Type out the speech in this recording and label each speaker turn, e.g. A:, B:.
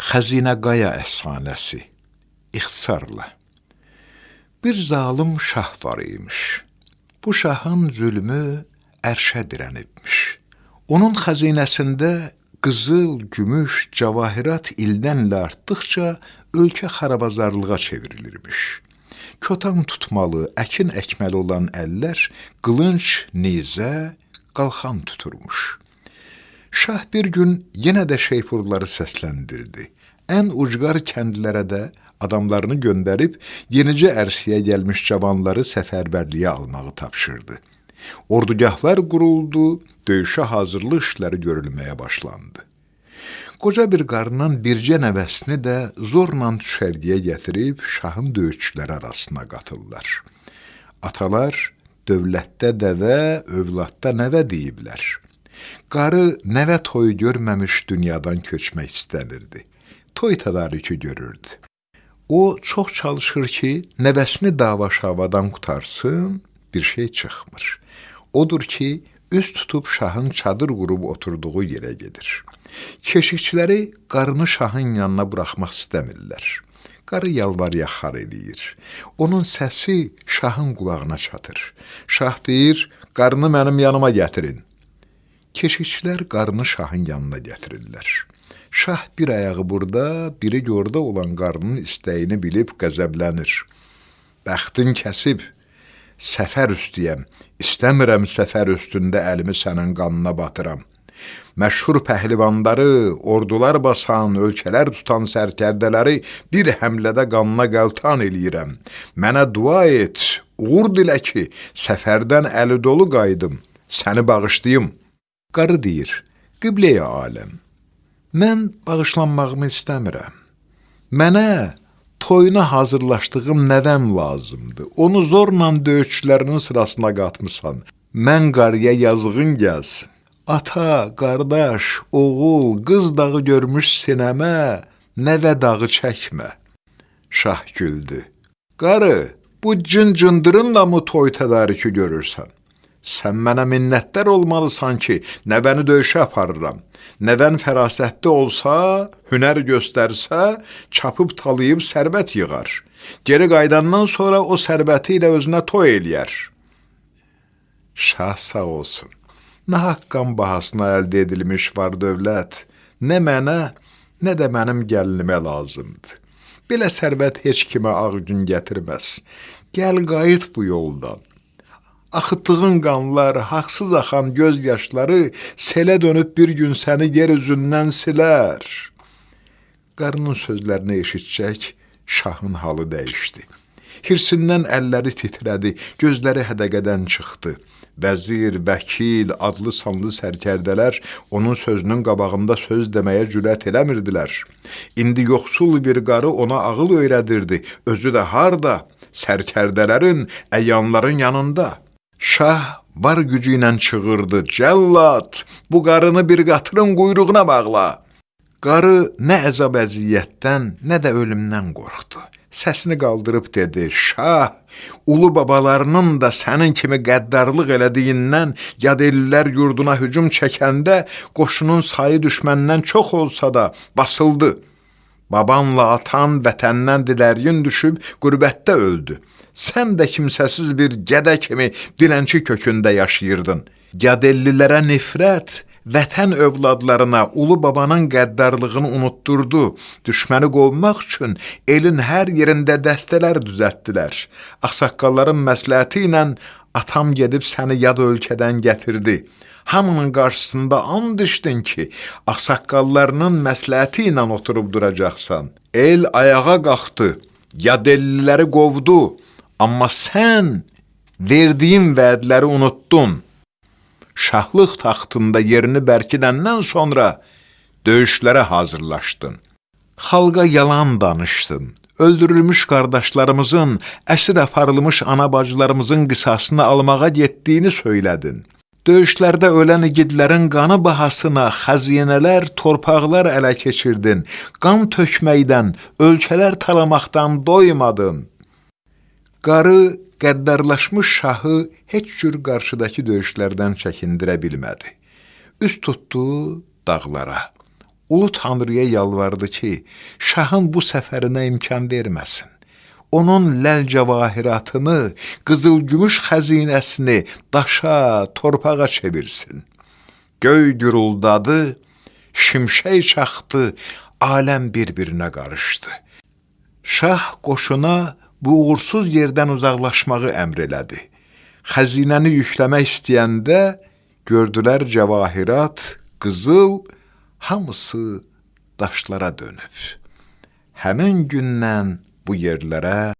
A: Xəzinə Qaya əfsanəsi ixtisarla. Bir zalım şah var imiş. Bu şahın zülmü ərşə dirənibmiş. Onun xəzinəsində qızıl, gümüş, cavahirat ildən ilə artdıqca ölkə xarabazarlığa çevrilirmiş. Kötan tutmalı, əkin əkməli olan əllər qılınc, nizə, qalxan tuturmuş. Şah bir gün yenə də şeypurları səsləndirdi. Ən ucqar kəndlərə də adamlarını göndərib yenicə ərsəyə gəlmiş cavanları səfərbərliyə almağı tapşırdı. Ordugahlar quruldu, döyüşə hazırlıq işləri görülməyə başlandı. Qoca bir qarının bircə nəvəsini də zorla düşərgəyə gətirib şahın döyüşçüləri arasına qatırlar. Atalar dövlətdə dəvə, övladda nəvə deyiblər. Qarı nəvə toyu görməmiş dünyadan köçmək istəmirdi. Toy tədarükü görürdü. O çox çalışır ki, nəvəsini dava-şavadan qutarsın, bir şey çıxmır. Odur ki, üz tutub şahın çadır qurub oturduğu yerə gedir. Keşikçiləri qarını şahın yanına buraxmaq istəmirlər. Qarı yalvar yaxar eləyir. Onun səsi şahın qulağına çatır. Şah deyir, qarını mənim yanıma gətirin. Keşikçilər qarını şahın yanına gətirirlər. Şah bir ayağı burada, biri orada olan qarının istəyini bilib qəzəblənir. Bəxtin kəsib, səfər üstüyəm, istəmirəm səfər üstündə əlimi sənin qanına batıram. Məşhur pəhlivanları, ordular basan, ölkələr tutan sərkərdələri bir həmlədə qanına qəltan eləyirəm. Mənə dua et, uğur dilə ki, səfərdən əli dolu qaydım, səni bağışlayım.'' Qarı deyir, qibləyə aləm, mən bağışlanmağımı istəmirəm. Mənə toyuna hazırlaşdığım nəvəm lazımdır. Onu zorla döyüşçülərinin sırasına qatmısan. Mən qarıya yazığın gəlsin. Ata, qardaş, oğul, qız dağı görmüş sinəmə, nəvə dağı çəkmə. Şah güldü. Qarı, bu cın-cındırınla mı toy tədarükü görürsən? Sən mənə minnətdar olmalısan ki, nəvəni döyüşə aparıram. Nəvən fərasətli olsa, hünər göstərsə, çapıb talayıb sərvət yığar. Geri qaydandan sonra o sərvəti ilə özünə toy eləyər. Şah sağ olsun. Nə haqqan bahasına əldə edilmiş var dövlət, nə mənə, nə də mənim gəlinimə lazımdır. Belə sərvət heç kimə ağ gün gətirməz. Gəl qayıt bu yoldan. Axıtdığın qanlar, haqsız axan göz yaşları selə dönüb bir gün səni yer üzündən silər. Qarının sözlərini eşitcək, şahın halı dəyişdi. Hirsindən əlləri titrədi, gözləri hədəqədən çıxdı. Vəzir, vəkil, adlı sanlı sərkərdələr onun sözünün qabağında söz deməyə cürət eləmirdilər. İndi yoxsul bir qarı ona ağıl öyrədirdi, özü də harda? Sərkərdələrin, əyanların yanında. Şah var gücü ilə çığırdı, Cəllad, bu qarını bir qatırın quyruğuna bağla. Qarı nə əzab əziyyətdən, nə də ölümdən qorxdu. Səsini qaldırıb dedi, Şah, ulu babalarının da sənin kimi qəddarlıq elədiyindən yad ellər yurduna hücum çəkəndə qoşunun sayı düşməndən çox olsa da basıldı. Babanla atan vətəndən diləryin düşüb qürbətdə öldü. Sən də kimsəsiz bir gədə kimi dilənçi kökündə yaşayırdın. Gədellilərə nifrət, vətən övladlarına ulu babanın qəddarlığını unutturdu. Düşməni qovmaq üçün elin hər yerində dəstələr düzəltdilər. Ağsaqqalların məsləhəti ilə atam gedib səni yad ölkədən gətirdi. Hamının qarşısında and içdin ki, ağsaqqallarının məsləhəti ilə oturub duracaqsan. El ayağa qalxdı, yadelliləri qovdu. Amma sən verdiyin vədləri unuttun. Şahlıq taxtında yerini bərkidəndən sonra döyüşlərə hazırlaşdın. Xalqa yalan danışdın. Öldürülmüş qardaşlarımızın, əsir aparılmış ana bacılarımızın qisasını almağa getdiyini söylədin. Döyüşlərdə ölən igidlərin qanı bahasına xəzinələr, torpaqlar ələ keçirdin. Qan tökməkdən, ölkələr talamaqdan doymadın. Qarı qəddarlaşmış şahı heç cür qarşıdakı döyüşlərdən çəkindirə bilmədi. Üst tutdu dağlara. Ulu Tanrıya yalvardı ki, şahın bu səfərinə imkan verməsin. Onun ləl cəvahiratını, qızıl-gümüş xəzinəsini daşa, torpağa çevirsin. Göy güruldadı, şimşək çaxdı, aləm bir-birinə qarışdı. Şah qoşuna bu uğursuz yerdən uzaqlaşmağı əmr elədi. Xəzinəni yükləmək istəyəndə gördülər cəvahirat, qızıl hamısı daşlara dönüb. Həmin gündən bu yerlərə